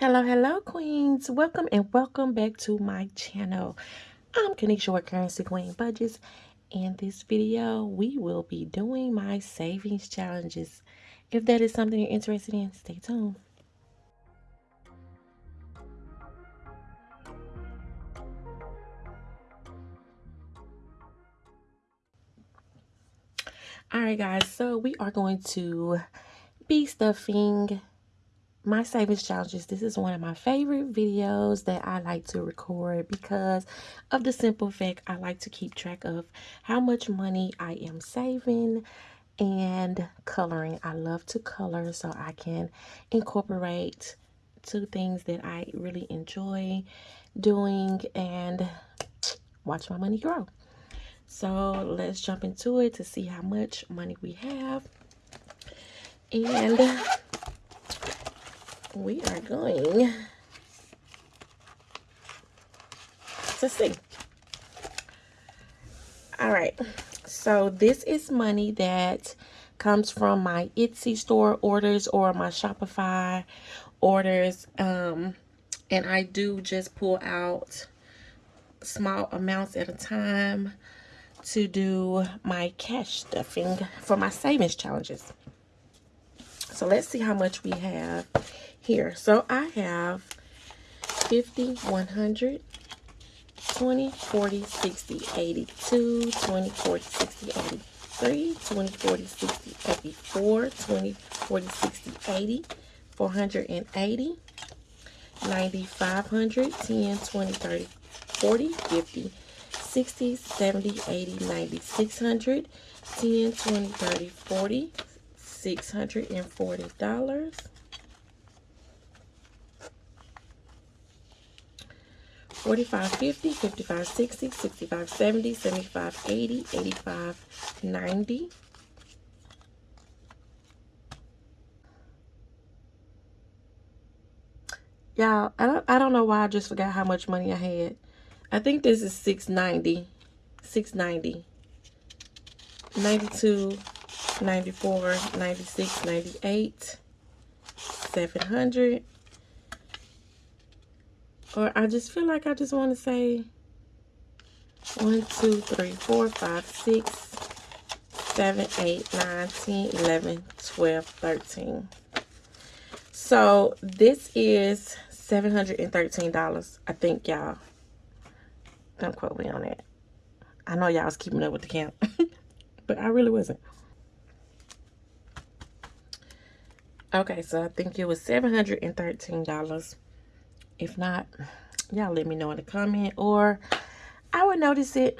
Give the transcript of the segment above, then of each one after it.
Hello, hello, queens. Welcome and welcome back to my channel. I'm Kanisha with Currency Queen Budgets. In this video, we will be doing my savings challenges. If that is something you're interested in, stay tuned. Alright guys, so we are going to be stuffing my savings challenges. This is one of my favorite videos that i like to record because of the simple fact i like to keep track of how much money i am saving and coloring. I love to color so i can incorporate two things that i really enjoy doing and watch my money grow. So let's jump into it to see how much money we have. And we are going to see. All right, so this is money that comes from my Etsy store orders or my Shopify orders. Um, and I do just pull out small amounts at a time to do my cash stuffing for my savings challenges. So let's see how much we have here. So I have 50, 100, 20, 40, 60, 82, 20, 40, 60, 83, 20, 40, 60, 84, 20, 40, 60, 80, 480, 90, 500, 10, 20, 30, 40, 50, 60, 70, 80, 90, 600, 10, 20, 30, 40, $640. 45 50 55 60 65 70 75 80 85 90 y'all i don't i don't know why i just forgot how much money i had. I think this is 690 690 92 94 96 98 700 or I just feel like I just want to say 1, 2, 3, 4, 5, 6, 7, 8, 9, 10, 11, 12, 13. So this is $713. I think y'all. Don't quote me on that. I know y'all was keeping up with the count. but I really wasn't. Okay, so I think it was $713. If not, y'all let me know in the comment or I will notice it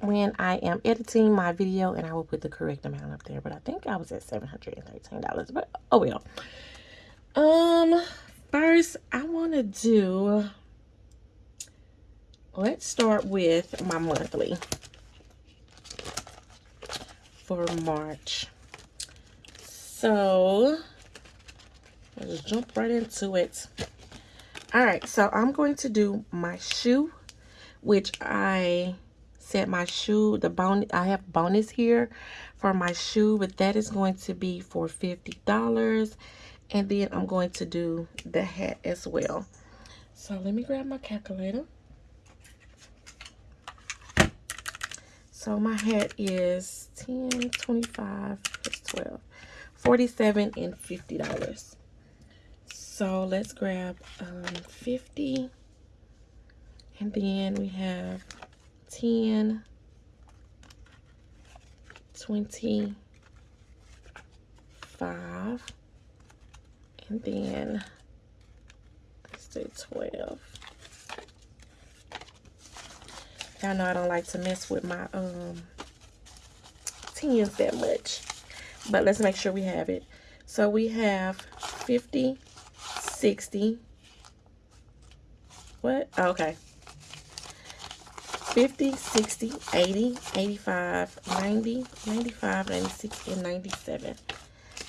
when I am editing my video and I will put the correct amount up there. But I think I was at $713. But oh well. Um first I wanna do let's start with my monthly for March. So let's jump right into it all right so i'm going to do my shoe which i set my shoe the bone i have bonus here for my shoe but that is going to be for 50 dollars. And then i'm going to do the hat as well. So let me grab my calculator. So my hat is 10 25 plus 12 47 and 50 dollars so let's grab um, 50. And then we have 10, 25, and then let's do 12. Y'all know I don't like to mess with my um tens that much. But let's make sure we have it. So we have 50, 60. What? Oh, okay. 50, 60, 80, 85, 90, 95, 96, and 97.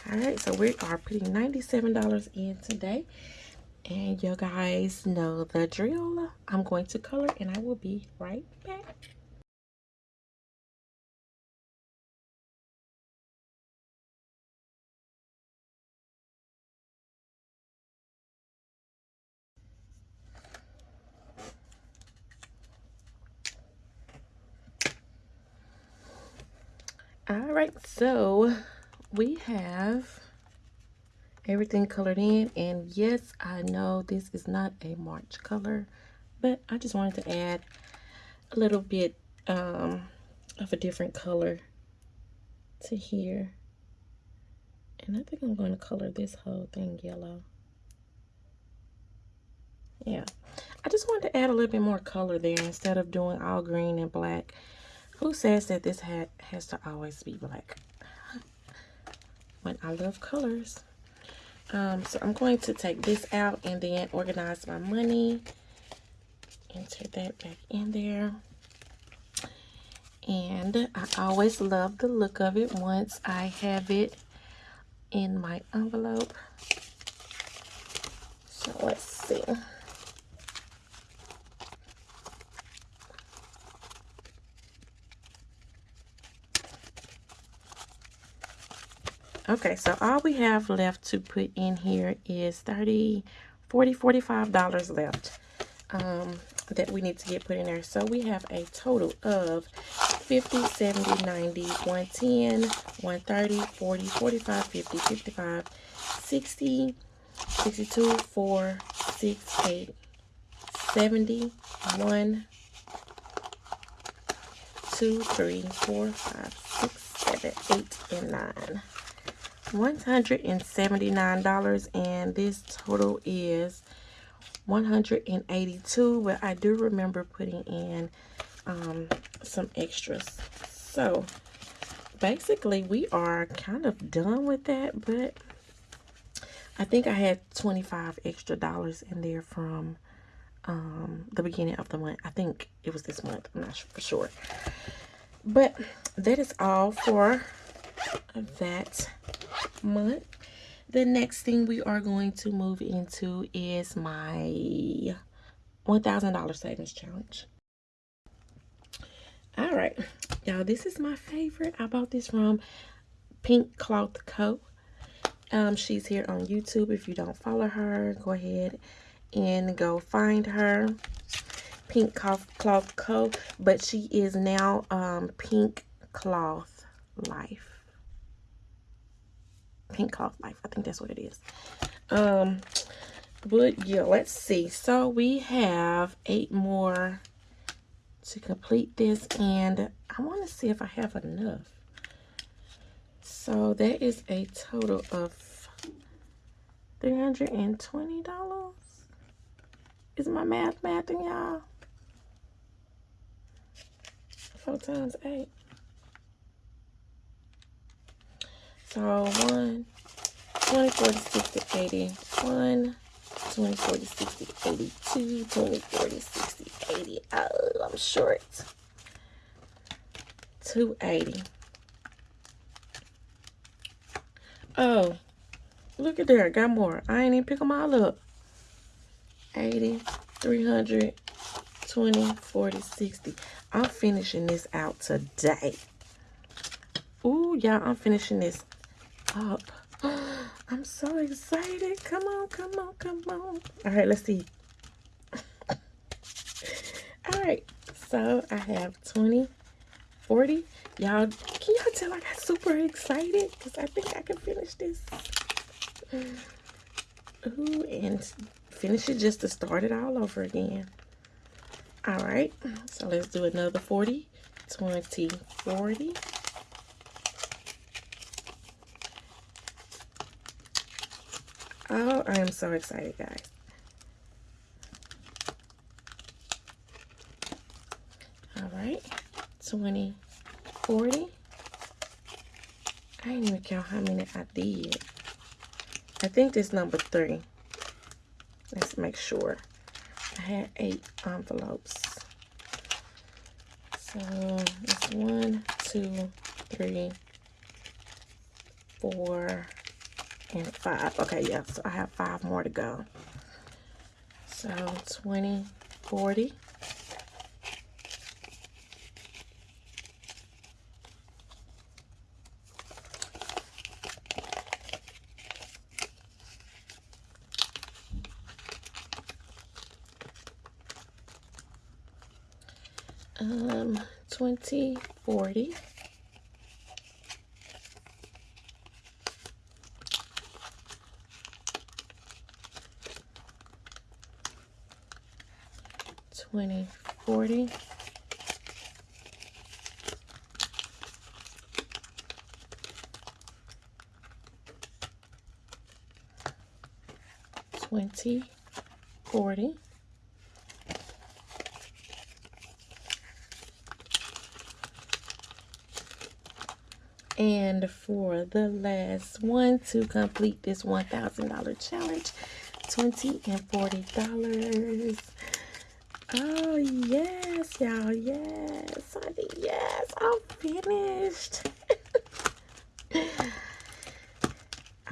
All right, so we are putting $97 in today. And you guys know the drill. I'm going to color and I will be right back. All right, so we have everything colored in. And yes, I know this is not a March color, but I just wanted to add a little bit um, of a different color to here. And I think I'm going to color this whole thing yellow. Yeah, I just wanted to add a little bit more color there instead of doing all green and black. Who says that this hat has to always be black? When I love colors. Um, so I'm going to take this out and then organize my money. Enter that back in there. And I always love the look of it once I have it in my envelope. So let's see. Okay, so all we have left to put in here is 30 40 45 dollars left um, that we need to get put in there. So we have a total of 50, 70, 90, 110, 130, 40, 45, 50, 55, 60, 62, 4, 6, 8, 70, 1, 2, 3, 4, 5, 6, 7, 8, and 9. $179 and this total is 182 but I do remember putting in um, some extras. So basically we are kind of done with that but I think I had 25 extra dollars in there from um, the beginning of the month. I think it was this month. I'm not sure for sure. But that is all for that month. The next thing we are going to move into is my $1,000 savings challenge. All right, y'all, this is my favorite. I bought this from Pink Cloth Co. Um, she's here on YouTube. If you don't follow her, go ahead and go find her. Pink Cloth, Co. But she is now um, Pink Cloth Life. Pink Cloth Life. I think that's what it is. Um, but yeah, let's see. So we have eight more to complete this. And I want to see if I have enough. So that is a total of $320. Is my math mathing, y'all? Four times eight. So 1, 20, 40, 60, 80. 1, 20, 40, 60, 82, 20, 40, 60, 80. Oh, I'm short. 280. Oh, look at there. I got more. I ain't even pick them all up. 80, 300, 20, 40, 60. I'm finishing this out today. Ooh, y'all, I'm finishing this up. I'm so excited. Come on, come on, come on. All right, let's see. All right, so I have 20, 40. Y'all, can y'all tell I got super excited? Because I think I can finish this. Ooh, and finish it just to start it all over again. All right, so let's do another 40, 20, 40. Oh, I am so excited, guys. All right, 20, 40. I didn't even count how many I did. I think this number three. Let's make sure. I had eight envelopes. So it's one, two, three, four, and five. Okay, yeah, so I have five more to go. So 20, 40. Um, 20, 40. 20, 40. Twenty, forty. And for the last one to complete this $1,000 challenge, 20 and $40. Oh, yes, y'all. Yes, honey. Yes, I'm finished. I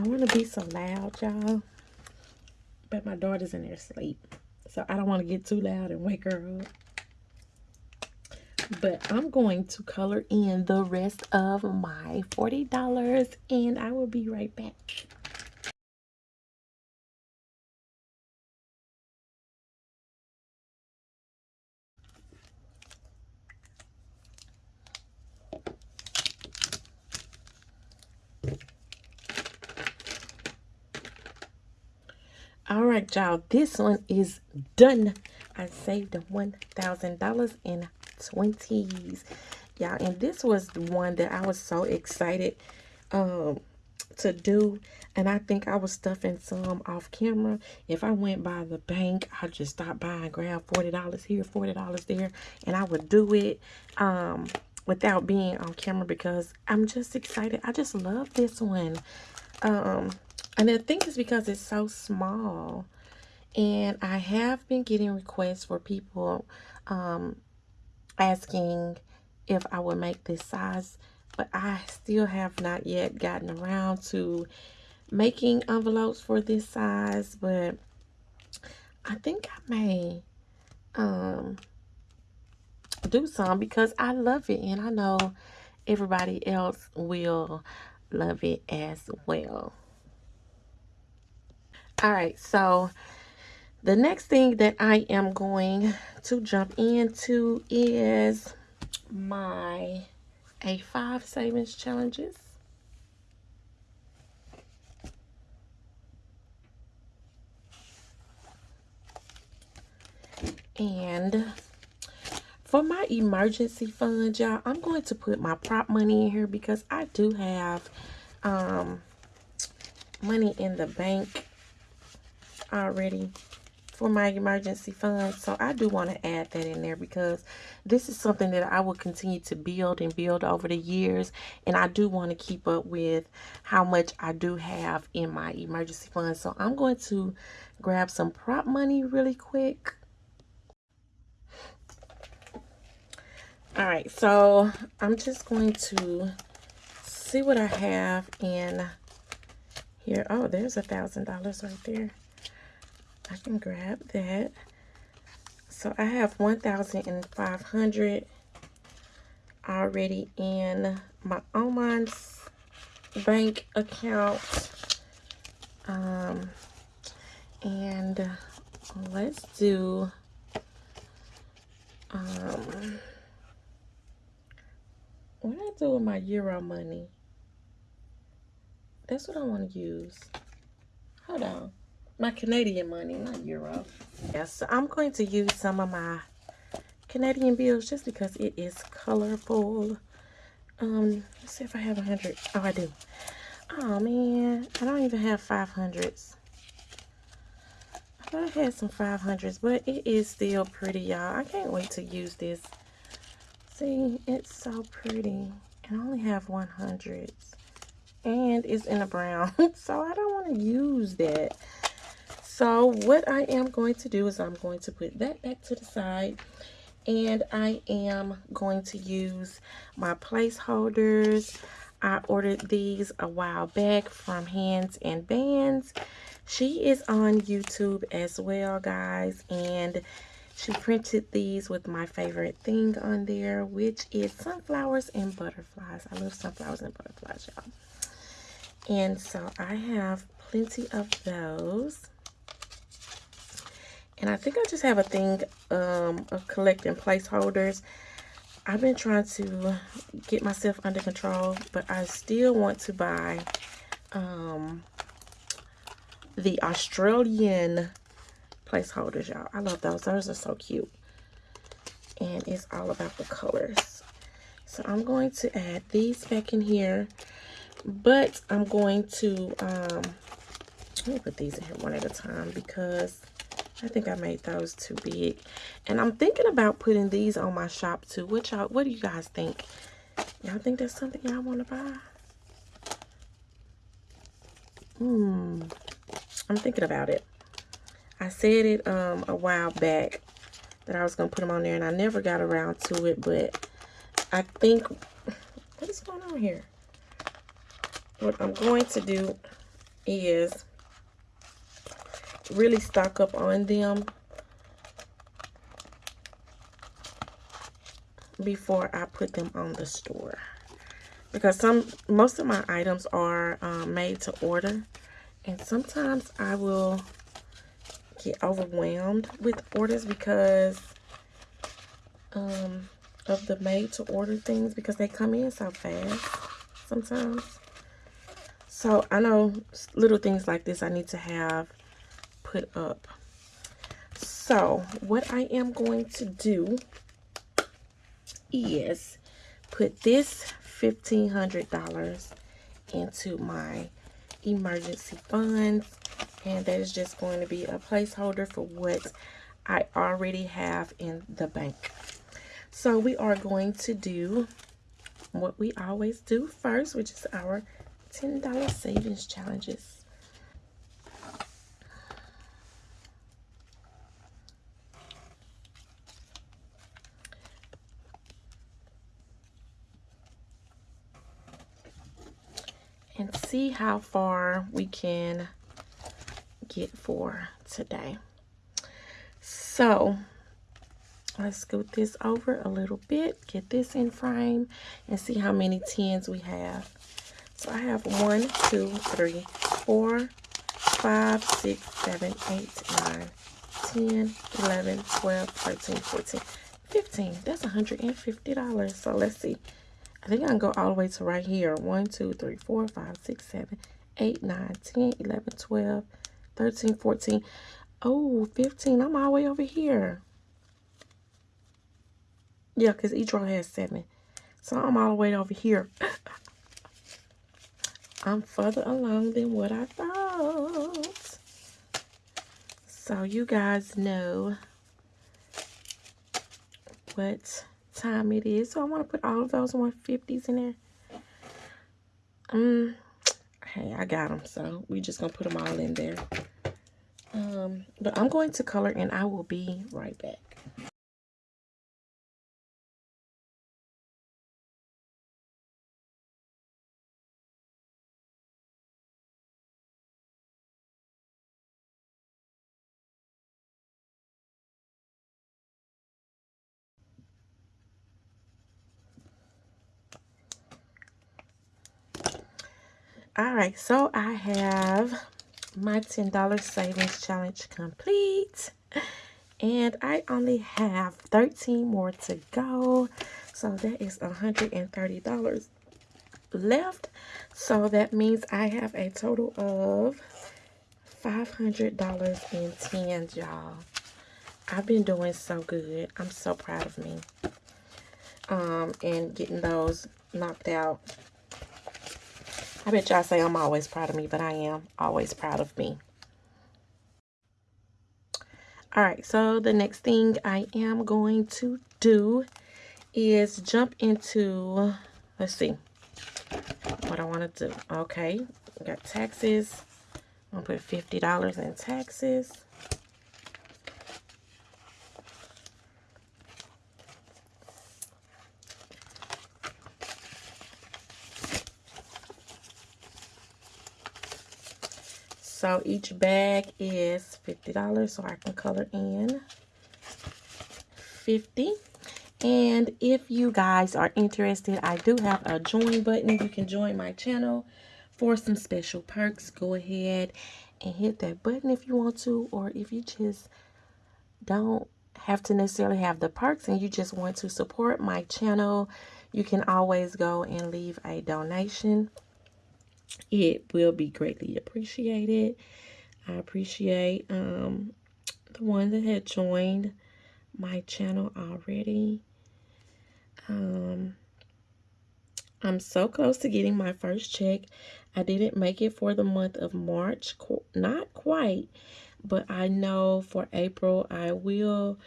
want to be so loud, y'all. But my daughter's in there asleep. So I don't want to get too loud and wake her up but I'm going to color in the rest of my $40 and I will be right back. All y'all, this one is done. I saved $1,000 in 20s y'all and this was the one that i was so excited um to do. And i think i was stuffing some off camera. If i went by the bank i'd just stop by and grab 40 dollars here 40 dollars there and i would do it um without being on camera because i'm just excited. I just love this one. Um and i think it's because it's so small and i have been getting requests for people um asking if I would make this size, but I still have not yet gotten around to making envelopes for this size, but I think I may um, do some because I love it and I know everybody else will love it as well. All right, so the next thing that I am going to jump into is my A5 savings challenges. And for my emergency fund, y'all, I'm going to put my prop money in here because I do have um, money in the bank already for my emergency fund. So I do want to add that in there because this is something that I will continue to build and build over the years. And I do want to keep up with how much I do have in my emergency fund. So I'm going to grab some prop money really quick. All right, so I'm just going to see what I have in here. Oh, there's a thousand dollars right there. I can grab that. So I have 1,500 already in my online bank account. Um, and let's do, um, what I do with my Euro money? That's what I want to use. Hold on my Canadian money, not euro. Yes, so I'm going to use some of my Canadian bills just because it is colorful. Um, let's see if I have a hundred. Oh, I do. Oh man, I don't even have five hundreds. I thought I had some five hundreds, but it is still pretty, y'all. I can't wait to use this. See, it's so pretty. And I only have one hundreds. And it's in a brown, so I don't want to use that. So what I am going to do is I'm going to put that back to the side and I am going to use my placeholders. I ordered these a while back from Hands and Bands. She is on YouTube as well, guys, and she printed these with my favorite thing on there, which is sunflowers and butterflies. I love sunflowers and butterflies, y'all. And so I have plenty of those. And I think I just have a thing um, of collecting placeholders. I've been trying to get myself under control, but I still want to buy um, the Australian placeholders, y'all. I love those. Those are so cute. and it's all about the colors. So I'm going to add these back in here, but I'm going to, um, let me put these in here one at a time because I think I made those too big. And I'm thinking about putting these on my shop too. What y'all, what do you guys think? Y'all think that's something y'all want to buy? Hmm. I'm thinking about it. I said it um a while back that I was going to put them on there and I never got around to it, but I think, what is going on here? What I'm going to do is really stock up on them before I put them on the store. Because some most of my items are um, made to order. And sometimes I will get overwhelmed with orders because um, of the made to order things because they come in so fast sometimes. So I know little things like this I need to have put up. So what I am going to do is put this $1,500 into my emergency funds. And that is just going to be a placeholder for what I already have in the bank. So we are going to do what we always do first, which is our $10 savings challenges. and see how far we can get for today. So let's scoot this over a little bit, get this in frame, and see how many tens we have. So I have one, two, three, four, five, six, seven, eight, nine, 10, 11, 12, 13, 14, 15. That's $150. So let's see. I think I can go all the way to right here. 1, 2, 3, 4, 5, 6, 7, 8, 9, 10, 11, 12, 13, 14. Oh, 15. I'm all the way over here. Yeah, because each row has 7. So I'm all the way over here. I'm further along than what I thought. So you guys know what time it is. So I want to put all of those 150s in there. Um, hey, I got them. So we're just going to put them all in there. Um, but I'm going to color and I will be right back. Right, so I have my $10 savings challenge complete. And I only have 13 more to go. So that is $130 left. So that means I have a total of $500 in tens, y'all. I've been doing so good. I'm so proud of me. Um, and getting those knocked out I bet y'all say I'm always proud of me, but I am always proud of me. All right, so the next thing I am going to do is jump into, let's see, what I want to do. Okay, we got taxes. I'm going to put $50 in taxes. So each bag is $50, so I can color in 50 and if you guys are interested, I do have a join button. You can join my channel for some special perks. Go ahead and hit that button if you want to, or if you just don't have to necessarily have the perks and you just want to support my channel, you can always go and leave a donation it will be greatly appreciated. I appreciate um, the one that had joined my channel already. Um, I'm so close to getting my first check. I didn't make it for the month of March, not quite, but I know for April I will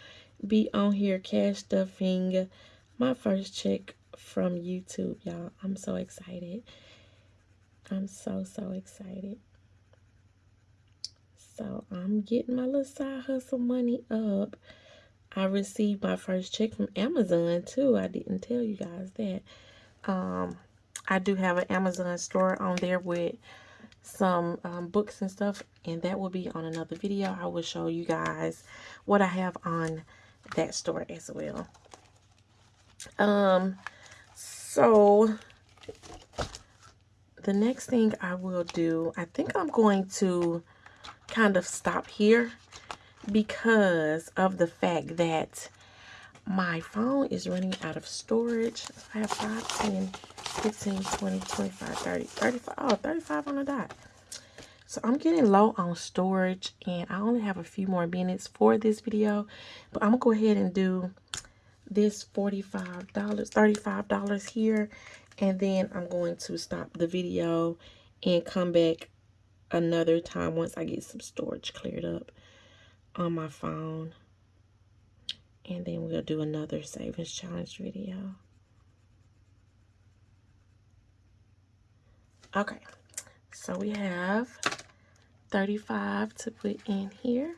be on here cash stuffing my first check from YouTube, y'all. I'm so excited. I'm so, so excited. So I'm getting my little side hustle money up. I received my first check from Amazon too. I didn't tell you guys that. Um, I do have an Amazon store on there with some um, books and stuff. And that will be on another video. I will show you guys what I have on that store as well. Um, so the next thing I will do, I think I'm going to kind of stop here because of the fact that my phone is running out of storage. I have 5, 10, 15, 20, 25, 30, 35, oh, 35 on the dot. So I'm getting low on storage and I only have a few more minutes for this video. But I'm going to go ahead and do this $45, $35 here. And then I'm going to stop the video and come back another time once I get some storage cleared up on my phone. And then we'll do another savings challenge video. Okay, so we have 35 to put in here.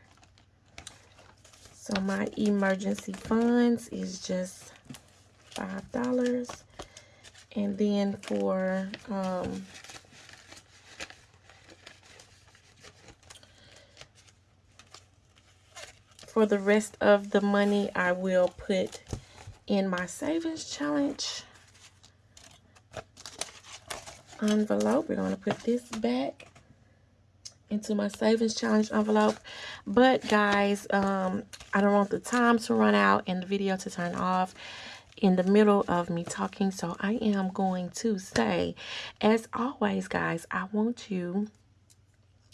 So my emergency funds is just $5. And then for um, for the rest of the money, I will put in my savings challenge envelope. We're going to put this back into my savings challenge envelope. But guys, um, I don't want the time to run out and the video to turn off in the middle of me talking so I am going to say as always guys I want you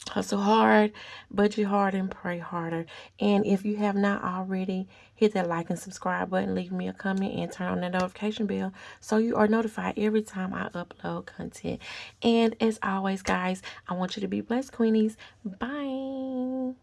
hustle hard budget hard and pray harder. And if you have not already hit that like and subscribe button. Leave me a comment and turn on the notification bell so you are notified every time I upload content. And as always guys I want you to be blessed queenies. Bye.